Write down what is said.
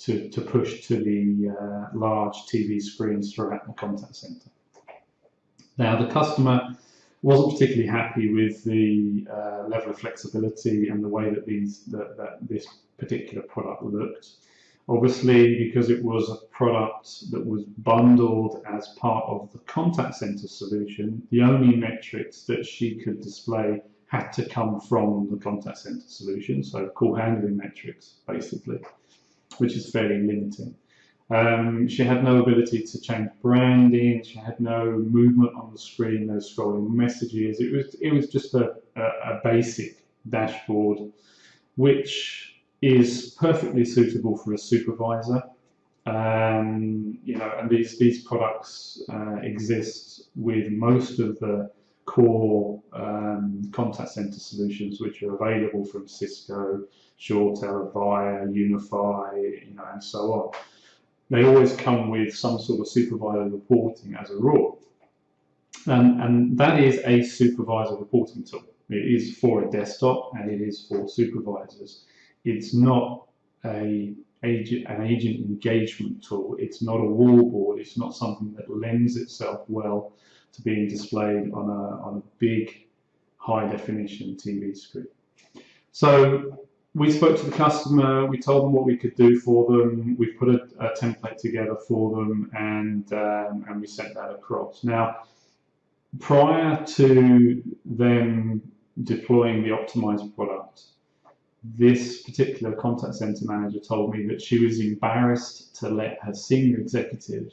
to, to push to the uh, large TV screens throughout the contact center. Now, the customer wasn't particularly happy with the uh, level of flexibility and the way that these that, that this particular product looked. Obviously, because it was a product that was bundled as part of the contact center solution, the only metrics that she could display had to come from the contact center solution, so call handling metrics, basically, which is fairly limiting. Um, she had no ability to change branding. She had no movement on the screen, no scrolling messages. It was it was just a, a, a basic dashboard, which is perfectly suitable for a supervisor. Um, you know, and these these products uh, exist with most of the core um, contact center solutions, which are available from Cisco, ShoreTel, Avaya, Unify, you know, and so on they always come with some sort of supervisor reporting as a rule. And, that is a supervisor reporting tool. It is for a desktop and it is for supervisors. It's not a agent, an agent engagement tool. It's not a wallboard. It's not something that lends itself well to being displayed on a, on a big high definition TV screen. So we spoke to the customer, we told them what we could do for them, we put a, a template together for them, and um, and we sent that across. Now, prior to them deploying the optimized product, this particular contact center manager told me that she was embarrassed to let her senior executives